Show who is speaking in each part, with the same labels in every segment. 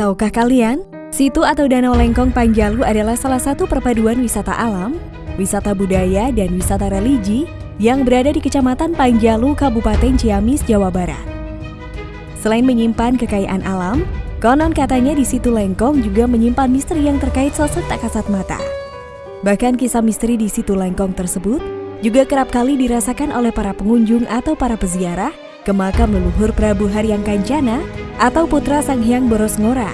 Speaker 1: Tahukah kalian, situ atau Danau Lengkong Panjalu adalah salah satu perpaduan wisata alam, wisata budaya, dan wisata religi yang berada di Kecamatan Panjalu, Kabupaten Ciamis, Jawa Barat. Selain menyimpan kekayaan alam, konon katanya di situ Lengkong juga menyimpan misteri yang terkait sosok tak kasat mata. Bahkan kisah misteri di situ Lengkong tersebut juga kerap kali dirasakan oleh para pengunjung atau para peziarah ke makam leluhur Prabu Haryang Kancana atau putra Sang Hyang Boros Ngora.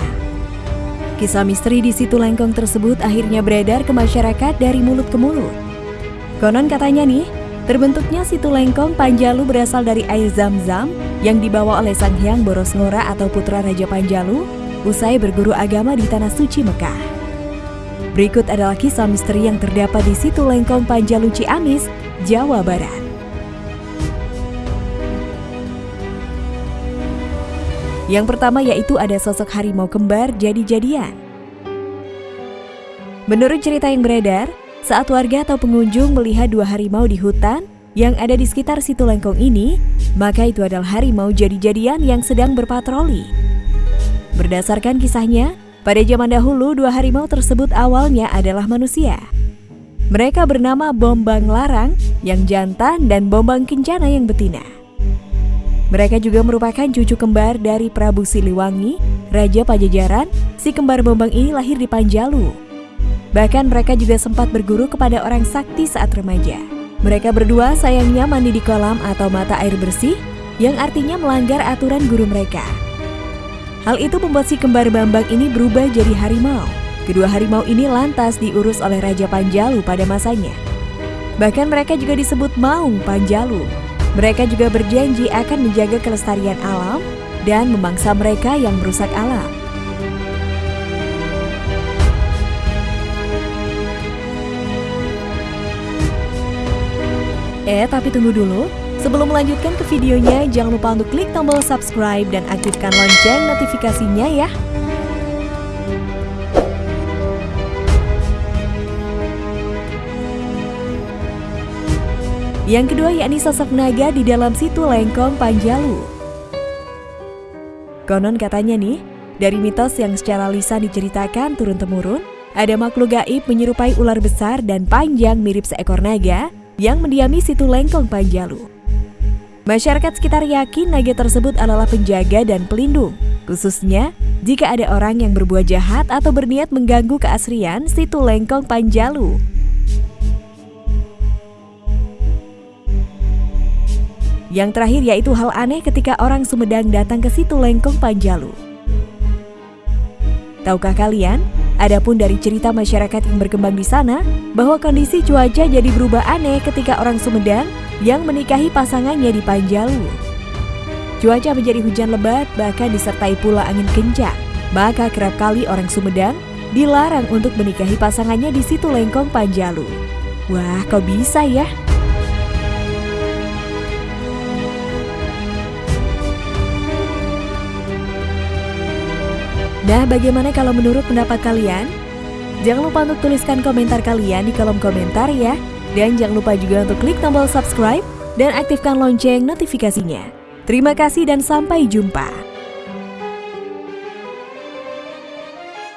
Speaker 1: Kisah misteri di situ Lengkong tersebut akhirnya beredar ke masyarakat dari mulut ke mulut. Konon katanya nih, terbentuknya situ Lengkong Panjalu berasal dari air zam-zam yang dibawa oleh Sang Hyang Boros Ngora atau putra Raja Panjalu usai berguru agama di Tanah Suci Mekah. Berikut adalah kisah misteri yang terdapat di situ Lengkong Panjalu Ciamis, Jawa Barat. Yang pertama yaitu ada sosok harimau kembar jadi-jadian. Menurut cerita yang beredar, saat warga atau pengunjung melihat dua harimau di hutan yang ada di sekitar situ lengkong ini, maka itu adalah harimau jadi-jadian yang sedang berpatroli. Berdasarkan kisahnya, pada zaman dahulu dua harimau tersebut awalnya adalah manusia. Mereka bernama Bombang Larang yang jantan dan Bombang Kencana yang betina. Mereka juga merupakan cucu kembar dari Prabu Siliwangi, Raja Pajajaran. Si kembar Bombang ini lahir di Panjalu. Bahkan mereka juga sempat berguru kepada orang sakti saat remaja. Mereka berdua sayangnya mandi di kolam atau mata air bersih, yang artinya melanggar aturan guru mereka. Hal itu membuat si kembar Bambang ini berubah jadi harimau. Kedua harimau ini lantas diurus oleh Raja Panjalu pada masanya. Bahkan mereka juga disebut Maung Panjalu. Mereka juga berjanji akan menjaga kelestarian alam dan memangsa mereka yang merusak alam. Eh, tapi tunggu dulu. Sebelum melanjutkan ke videonya, jangan lupa untuk klik tombol subscribe dan aktifkan lonceng notifikasinya ya. Yang kedua yakni sosok naga di dalam situ Lengkong Panjalu. Konon katanya nih, dari mitos yang secara lisan diceritakan turun-temurun, ada makhluk gaib menyerupai ular besar dan panjang mirip seekor naga yang mendiami situ Lengkong Panjalu. Masyarakat sekitar yakin naga tersebut adalah penjaga dan pelindung, khususnya jika ada orang yang berbuat jahat atau berniat mengganggu keasrian situ Lengkong Panjalu. Yang terakhir yaitu hal aneh ketika orang Sumedang datang ke situ Lengkong Panjalu. Tahukah kalian, adapun dari cerita masyarakat yang berkembang di sana, bahwa kondisi cuaca jadi berubah aneh ketika orang Sumedang yang menikahi pasangannya di Panjalu. Cuaca menjadi hujan lebat bahkan disertai pula angin kencang. Maka kerap kali orang Sumedang dilarang untuk menikahi pasangannya di situ Lengkong Panjalu. Wah, kok bisa ya? Nah, bagaimana kalau menurut pendapat kalian? Jangan lupa untuk tuliskan komentar kalian di kolom komentar ya. Dan jangan lupa juga untuk klik tombol subscribe dan aktifkan lonceng notifikasinya. Terima kasih dan sampai jumpa.